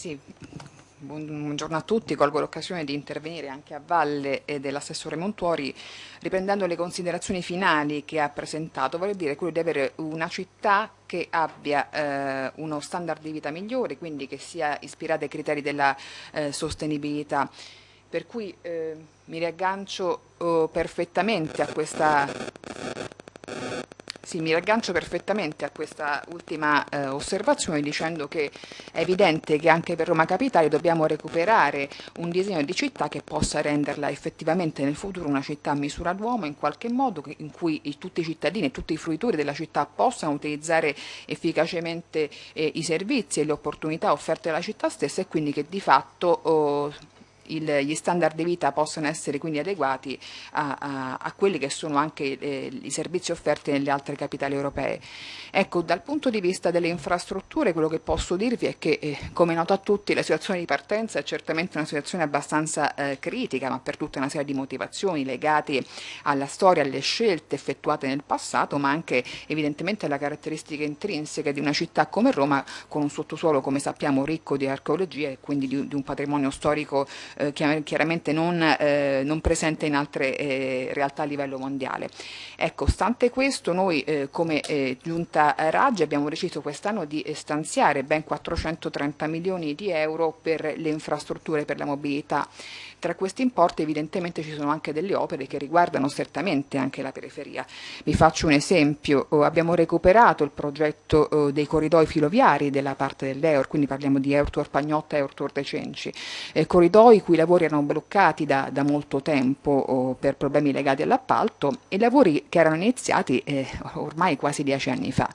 Sì, buongiorno a tutti, colgo l'occasione di intervenire anche a valle dell'assessore Montuori riprendendo le considerazioni finali che ha presentato, vorrei dire quello di avere una città che abbia eh, uno standard di vita migliore, quindi che sia ispirata ai criteri della eh, sostenibilità. Per cui eh, mi riaggancio oh, perfettamente a questa sì, mi raggancio perfettamente a questa ultima eh, osservazione dicendo che è evidente che anche per Roma Capitale dobbiamo recuperare un disegno di città che possa renderla effettivamente nel futuro una città a misura d'uomo in qualche modo in cui tutti i cittadini e tutti i fruitori della città possano utilizzare efficacemente eh, i servizi e le opportunità offerte dalla città stessa e quindi che di fatto oh, il, gli standard di vita possano essere quindi adeguati a, a, a quelli che sono anche eh, i servizi offerti nelle altre capitali europee. Ecco, dal punto di vista delle infrastrutture quello che posso dirvi è che, eh, come noto a tutti, la situazione di partenza è certamente una situazione abbastanza eh, critica, ma per tutta una serie di motivazioni legate alla storia, alle scelte effettuate nel passato, ma anche evidentemente alla caratteristica intrinseca di una città come Roma, con un sottosuolo, come sappiamo, ricco di archeologia e quindi di, di un patrimonio storico eh, chiaramente non, eh, non, presente in altre eh, realtà a livello mondiale. Ecco, stante questo noi eh, come eh, giunta Raggi abbiamo deciso quest'anno di stanziare ben 430 milioni di euro per le infrastrutture per la mobilità tra questi importi evidentemente ci sono anche delle opere che riguardano strettamente anche la periferia. Vi faccio un esempio, oh, abbiamo recuperato il progetto oh, dei corridoi filoviari della parte dell'Eur, quindi parliamo di Eurtor Pagnotta e Eurtor De Cenci, eh, corridoi i cui lavori erano bloccati da, da molto tempo per problemi legati all'appalto e lavori che erano iniziati eh, ormai quasi dieci anni fa.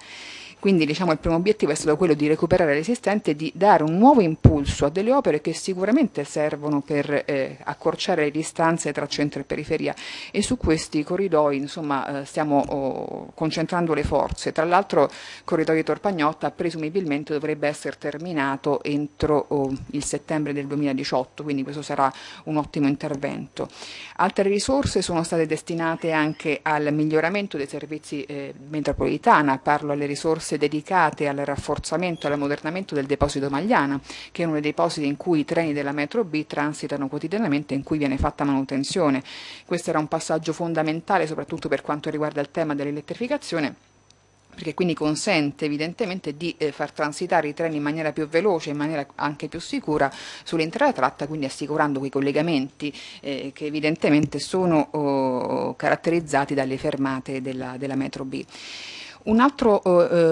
Quindi diciamo, il primo obiettivo è stato quello di recuperare l'esistente e di dare un nuovo impulso a delle opere che sicuramente servono per eh, accorciare le distanze tra centro e periferia e su questi corridoi insomma, eh, stiamo oh, concentrando le forze. Tra l'altro il corridoio Torpagnotta presumibilmente dovrebbe essere terminato entro oh, il settembre del 2018, quindi questo sarà un ottimo intervento. Altre risorse sono state destinate anche al miglioramento dei servizi eh, metropolitana, parlo alle risorse risorse dedicate al rafforzamento e all'ammodernamento del deposito Magliana, che è uno dei depositi in cui i treni della metro B transitano quotidianamente e in cui viene fatta manutenzione. Questo era un passaggio fondamentale soprattutto per quanto riguarda il tema dell'elettrificazione perché quindi consente evidentemente di eh, far transitare i treni in maniera più veloce, in maniera anche più sicura sull'intera tratta, quindi assicurando quei collegamenti eh, che evidentemente sono oh, caratterizzati dalle fermate della, della metro B. Un altro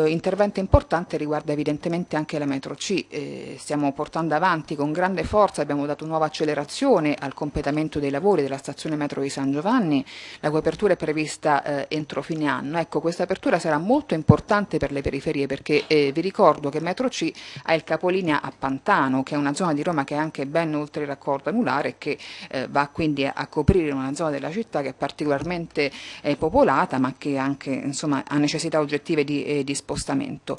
eh, intervento importante riguarda evidentemente anche la metro C, eh, stiamo portando avanti con grande forza, abbiamo dato nuova accelerazione al completamento dei lavori della stazione metro di San Giovanni, la cui apertura è prevista eh, entro fine anno. Ecco, questa apertura sarà molto importante per le periferie perché eh, vi ricordo che metro C ha il capolinea a Pantano, che è una zona di Roma che è anche ben oltre il raccordo anulare e che eh, va quindi a, a, coprire una zona della città che è particolarmente eh, popolata ma che anche insomma, ha necessità oggettive di, eh, di spostamento.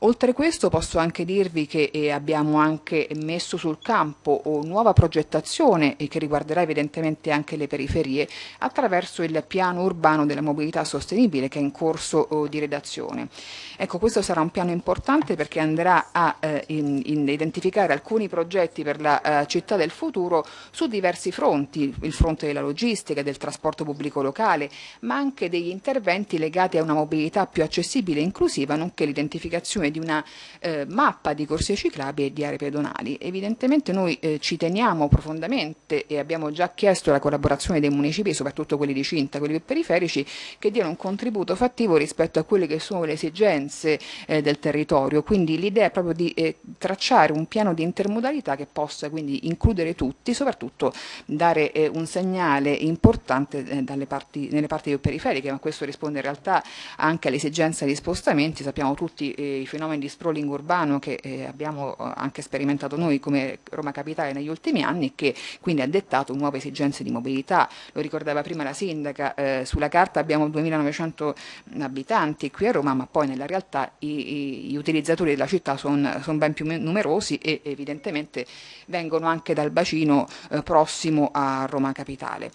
Oltre questo posso anche dirvi che eh, abbiamo anche messo sul campo nuova progettazione che riguarderà evidentemente anche le periferie attraverso il piano urbano della mobilità sostenibile che è in corso oh, di redazione. Ecco, questo sarà un piano importante perché andrà a eh, in, in identificare alcuni progetti per la uh, città del futuro su diversi fronti, il fronte della logistica, del trasporto pubblico locale, ma anche degli interventi legati a una mobilità più accessibile e inclusiva, nonché l'identificazione di una eh, mappa di corsie ciclabili e di aree pedonali. Evidentemente noi eh, ci teniamo profondamente e abbiamo già chiesto la collaborazione dei municipi, soprattutto quelli di Cinta, quelli più periferici, che diano un contributo fattivo rispetto a quelle che sono le esigenze eh, del territorio. Quindi l'idea è proprio di eh, tracciare un piano di intermodalità che possa quindi includere tutti, soprattutto dare eh, un segnale importante eh, parti, nelle parti più periferiche, ma questo risponde in realtà anche all'esigenza di spostamenti. Sappiamo tutti eh, i fenomeni di sprawling urbano che eh, abbiamo eh, anche sperimentato noi come Roma Capitale negli ultimi anni che quindi ha dettato nuove esigenze di mobilità. Lo ricordava prima la sindaca, eh, sulla carta abbiamo 2900 abitanti qui a Roma, ma poi nella realtà i, gli utilizzatori della città sono son ben più numerosi e evidentemente vengono anche dal bacino eh, prossimo a Roma Capitale.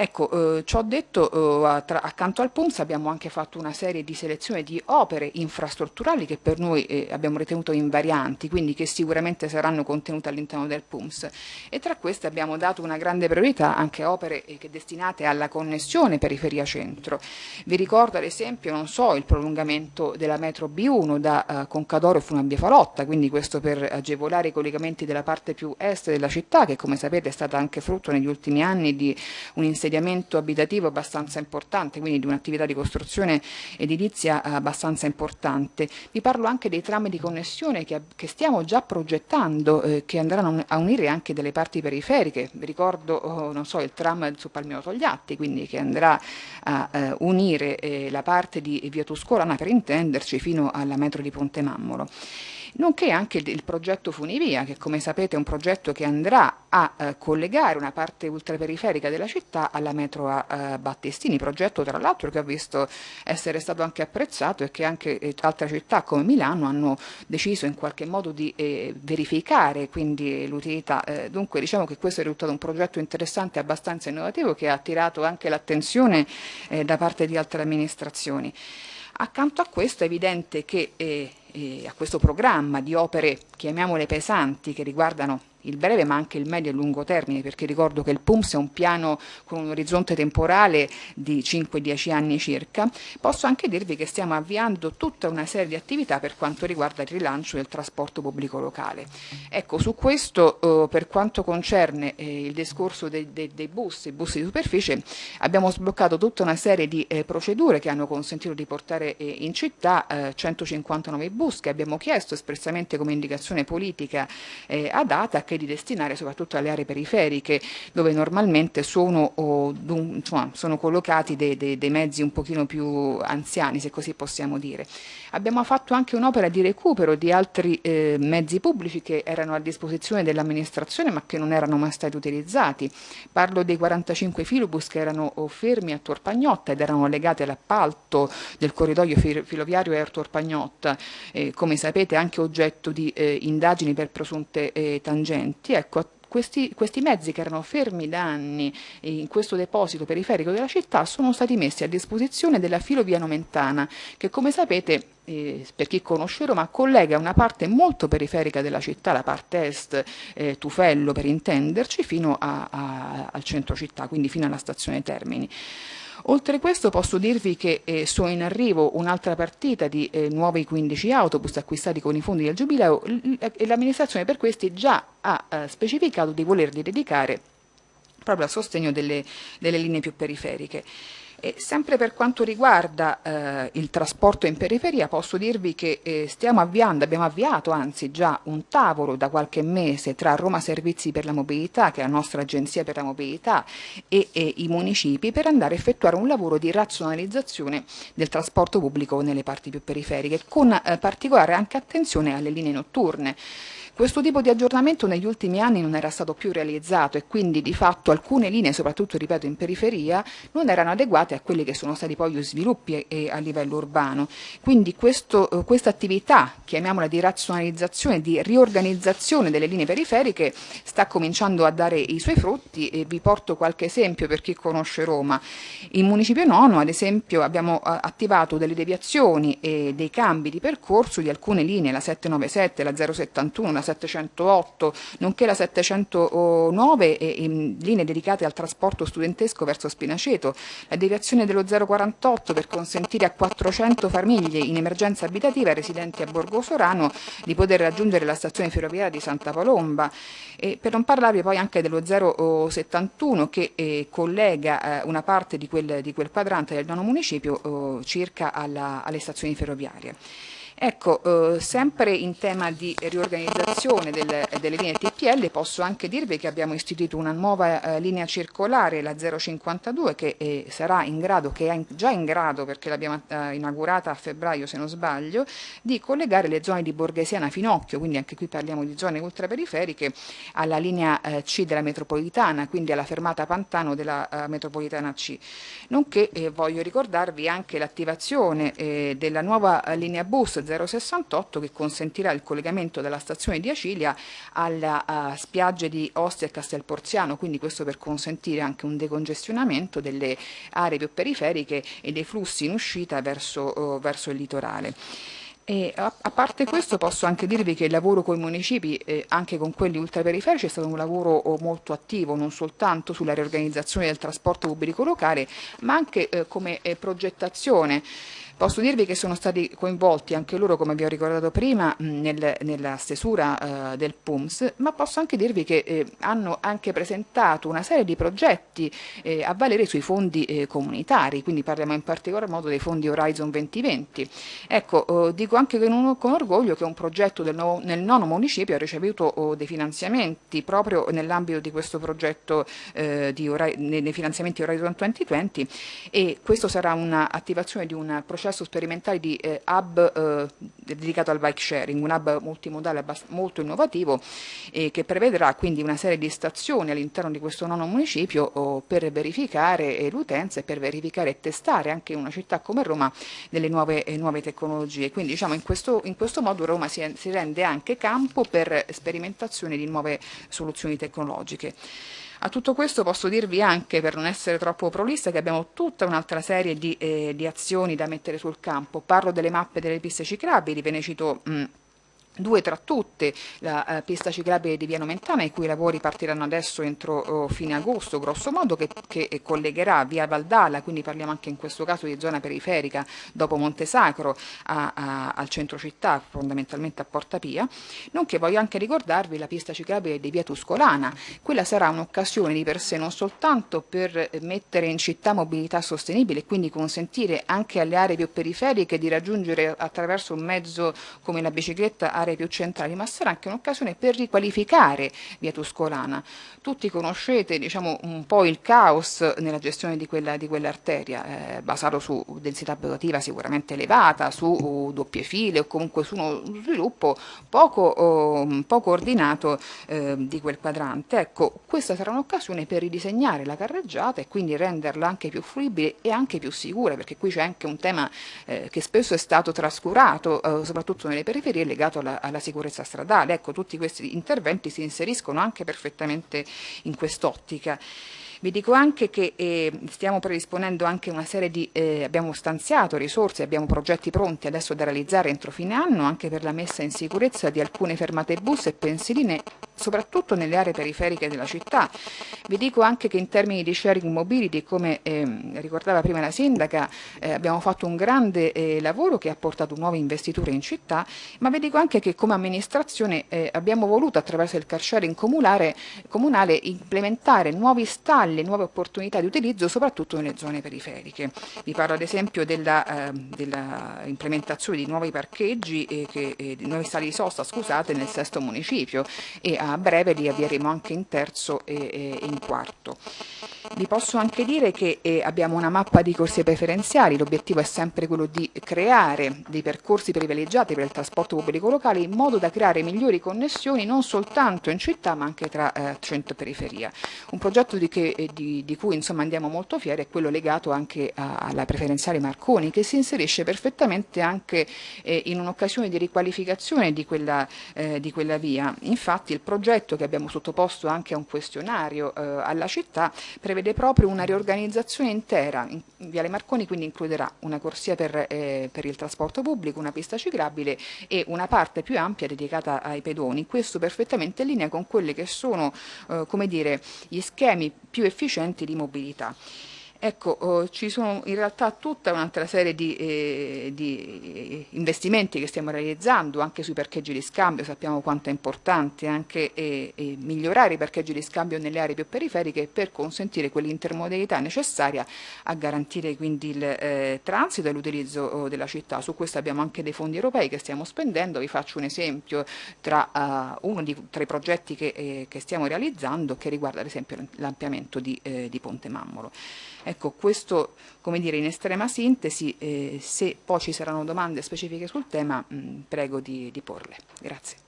Ecco, eh, ciò detto, eh, tra, accanto al PUMS abbiamo anche fatto una serie di selezione di opere infrastrutturali che per noi eh, abbiamo ritenuto invarianti, quindi che sicuramente saranno contenute all'interno del PUMS. E tra queste abbiamo dato una grande priorità anche a opere eh, destinate alla connessione periferia-centro. Vi ricordo ad esempio, non so, il prolungamento della metro B1 da eh, Concadoro fino a Via Falotta, quindi questo per agevolare i collegamenti della parte più est della città, che come sapete è stata anche frutto negli ultimi anni di un inserimento insediamento abitativo abbastanza importante, quindi di un'attività di costruzione edilizia abbastanza importante. Vi parlo anche dei tram di connessione che, che stiamo già progettando, eh, che andranno a unire anche delle parti periferiche. Vi ricordo, oh, non so, il tram su Palmiro Togliatti, quindi che andrà a eh, unire eh, la parte di Via Tuscolana per intenderci fino alla metro di Ponte Mammolo nonché anche il progetto Funivia, che come sapete è un progetto che andrà a eh, collegare una parte ultraperiferica della città alla metro a eh, Battestini, progetto tra l'altro che ho visto essere stato anche apprezzato e che anche eh, altre città come Milano hanno deciso in qualche modo di eh, verificare quindi l'utilità. Eh, dunque diciamo che questo è risultato un progetto interessante e abbastanza innovativo che ha attirato anche l'attenzione eh, da parte di altre amministrazioni. Accanto a questo è evidente che eh, eh, a questo programma di opere, chiamiamole pesanti, che riguardano il breve ma anche il medio e lungo termine, perché ricordo che il PUMS è un piano con un orizzonte temporale di 5-10 anni circa, posso anche dirvi che stiamo avviando tutta una serie di attività per quanto riguarda il rilancio del trasporto pubblico locale. Ecco, su questo eh, per quanto concerne eh, il discorso dei, dei, dei, bus, i bus di superficie, abbiamo sbloccato tutta una serie di eh, procedure che hanno consentito di portare eh, in città 159 eh, bus che abbiamo chiesto espressamente come indicazione politica eh, a data che di destinare soprattutto alle aree periferiche dove normalmente sono, oh, insomma, sono collocati dei, dei, dei, mezzi un pochino più anziani se così possiamo dire. Abbiamo fatto anche un'opera di recupero di altri eh, mezzi pubblici che erano a disposizione dell'amministrazione ma che non erano mai stati utilizzati. Parlo dei 45 filobus che erano fermi a Torpagnotta ed erano legati all'appalto del corridoio filoviario Air Torpagnotta, eh, come sapete anche oggetto di eh, indagini per presunte eh, tangenti documenti, ecco, questi, questi, mezzi che erano fermi da anni in questo deposito periferico della città sono stati messi a disposizione della filovia nomentana che come sapete eh, per chi conosce Roma collega una parte molto periferica della città, la parte est, eh, Tufello per intenderci, fino a, a, al centro città, quindi fino alla stazione Termini. Oltre questo posso dirvi che eh, sono in arrivo un'altra partita di eh, nuovi 15 autobus acquistati con i fondi del Giubileo e l'amministrazione per questi già ha eh, specificato di volerli dedicare proprio al sostegno delle, delle linee più periferiche. E sempre per quanto riguarda eh, il trasporto in periferia posso dirvi che eh, stiamo avviando, abbiamo avviato anzi già un tavolo da qualche mese tra Roma Servizi per la Mobilità, che è la nostra agenzia per la mobilità, e, e i municipi per andare a effettuare un lavoro di razionalizzazione del trasporto pubblico nelle parti più periferiche, con eh, particolare anche attenzione alle linee notturne. Questo tipo di aggiornamento negli ultimi anni non era stato più realizzato e quindi di fatto alcune linee, soprattutto ripeto in periferia, non erano adeguate a quelli che sono stati poi gli sviluppi a livello urbano. Quindi questa attività, chiamiamola di razionalizzazione, di riorganizzazione delle linee periferiche, sta cominciando a dare i suoi frutti e vi porto qualche esempio per chi conosce Roma. In Municipio Nono, ad esempio, abbiamo attivato delle deviazioni e dei cambi di percorso di alcune linee, la 797, la 071, la 708, nonché la 709 e, e linee dedicate al trasporto studentesco verso Spinaceto, la deviazione dello 048 per consentire a 400 famiglie in emergenza abitativa residenti a Borgo Sorano di poter raggiungere la stazione ferroviaria di Santa Palomba e per non parlarvi poi anche dello 071 che eh, collega eh, una parte di quel, di quel, quadrante del nono municipio eh, circa alla, alle stazioni ferroviarie. Ecco, eh, sempre in tema di riorganizzazione del, delle linee TPL posso anche dirvi che abbiamo istituito una nuova eh, linea circolare, la 052, che eh, sarà in grado, che è già in grado perché l'abbiamo eh, inaugurata a febbraio se non sbaglio, di collegare le zone di Borghesiana Finocchio, quindi anche qui parliamo di zone ultraperiferiche, alla linea eh, C della metropolitana, quindi alla fermata Pantano della eh, metropolitana C. Nonché voglio ricordarvi anche l'attivazione della nuova linea bus 068 che consentirà il collegamento della stazione di Acilia alla uh, spiagge di Ostia e Castelporziano, quindi questo per consentire anche un decongestionamento delle aree più periferiche e dei flussi in uscita verso, uh, verso il litorale. E a, a, parte questo posso anche dirvi che il lavoro con i municipi, eh, anche con quelli ultraperiferici, è stato un lavoro oh, molto attivo, non soltanto sulla riorganizzazione del trasporto pubblico locale, ma anche eh, come eh, progettazione Posso dirvi che sono stati coinvolti anche loro, come vi ho ricordato prima, nel, nella stesura eh, del PUMS, ma posso anche dirvi che eh, hanno anche presentato una serie di progetti eh, a valere sui fondi eh, comunitari, quindi parliamo in particolar modo dei fondi Horizon 2020. Ecco, eh, dico anche con, con, orgoglio che un progetto nuovo, nel nono municipio ha ricevuto oh, dei finanziamenti proprio nell'ambito di questo progetto eh, di nei finanziamenti Horizon 2020 e questo sarà un'attivazione di un processo processo sperimentale di eh, hub eh, dedicato al bike sharing, un hub multimodale molto innovativo eh, che prevederà quindi una serie di stazioni all'interno di questo nono municipio oh, per verificare eh, l'utenza e per verificare e testare anche in una città come Roma delle nuove, eh, nuove tecnologie. Quindi diciamo in questo, in questo modo Roma si, si rende anche campo per sperimentazione di nuove soluzioni tecnologiche. A tutto questo posso dirvi anche, per non essere troppo prolissa, che abbiamo tutta un'altra serie di, eh, di, azioni da mettere sul campo. Parlo delle mappe delle piste ciclabili, ve ne cito... Mh, due tra tutte, la uh, pista ciclabile di Viano Mentana, i cui lavori partiranno adesso entro uh, fine agosto, grosso modo, che, che, collegherà via Valdala, quindi parliamo anche in questo caso di zona periferica, dopo Montesacro, a, a, al centro città, fondamentalmente a Porta Pia, nonché voglio anche ricordarvi la pista ciclabile di via Tuscolana, quella sarà un'occasione di per sé non soltanto per mettere in città mobilità sostenibile e quindi consentire anche alle aree più periferiche di raggiungere attraverso un mezzo come la bicicletta aree più centrali, ma sarà anche un'occasione per riqualificare via Tuscolana. Tutti conoscete diciamo, un po' il caos nella gestione di, quella, di quell'arteria, eh, basato su densità abitativa sicuramente elevata, su uh, doppie file o comunque su uno sviluppo poco, uh, poco ordinato uh, di quel quadrante. Ecco, questa sarà un'occasione per ridisegnare la carreggiata e quindi renderla anche più fruibile e anche più sicura, perché qui c'è anche un tema eh, che spesso è stato trascurato, eh, soprattutto nelle periferie, legato alla alla, sicurezza stradale. Ecco, tutti questi interventi si inseriscono anche perfettamente in quest'ottica. Vi dico anche che eh, stiamo predisponendo anche una serie di, eh, abbiamo stanziato risorse, abbiamo progetti pronti adesso da realizzare entro fine anno anche per la messa in sicurezza di alcune fermate bus e pensiline soprattutto nelle aree periferiche della città. Vi dico anche che in termini di sharing mobility, come eh, ricordava prima la sindaca, eh, abbiamo fatto un grande eh, lavoro che ha portato nuove investiture in città, ma vi dico anche che come amministrazione eh, abbiamo voluto attraverso il car sharing comunale, comunale implementare nuovi stalli, nuove opportunità di utilizzo soprattutto nelle zone periferiche. Vi parlo ad esempio della, eh, della implementazione di nuovi parcheggi, eh, che, di nuovi stalli di sosta scusate, nel sesto municipio e a breve li avvieremo anche in terzo e, in quarto. Vi posso anche dire che eh, abbiamo una mappa di corsie preferenziali, l'obiettivo è sempre quello di creare dei percorsi privilegiati per il trasporto pubblico locale in modo da creare migliori connessioni non soltanto in città ma anche tra eh, centro e periferia. Un progetto di, che, eh, di, di cui insomma, andiamo molto fieri è quello legato anche a, alla preferenziale Marconi che si inserisce perfettamente anche eh, in un'occasione di riqualificazione di quella, eh, di quella via. Infatti il progetto che abbiamo sottoposto anche a un questionario eh, alla città prevede proprio una riorganizzazione intera. In, Viale Marconi quindi includerà una corsia per, eh, per il trasporto pubblico, una pista ciclabile e una parte più ampia dedicata ai pedoni. Questo perfettamente in linea con quelli che sono eh, dire, gli schemi più efficienti di mobilità. Ecco, oh, ci sono in realtà tutta un'altra serie di, eh, di, investimenti che stiamo realizzando anche sui parcheggi di scambio, sappiamo quanto è importante anche eh, eh, migliorare i parcheggi di scambio nelle aree più periferiche per consentire quell'intermodalità necessaria a garantire quindi il eh, transito e l'utilizzo oh, della città. Su questo abbiamo anche dei fondi europei che stiamo spendendo, vi faccio un esempio tra uh, uno di, tra i progetti che, eh, che, stiamo realizzando che riguarda ad esempio l'ampliamento di, di Ponte Mammolo. Ecco, questo come dire in estrema sintesi, eh, se poi ci saranno domande specifiche sul tema mh, prego di, di porle. Grazie.